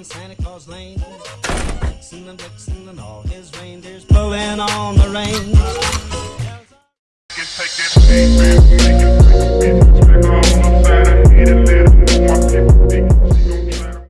down Santa Claus Lane. Dixon and Dixon and all his reindeers pulling on the reins.